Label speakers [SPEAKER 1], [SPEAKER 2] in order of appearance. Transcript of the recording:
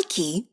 [SPEAKER 1] Nike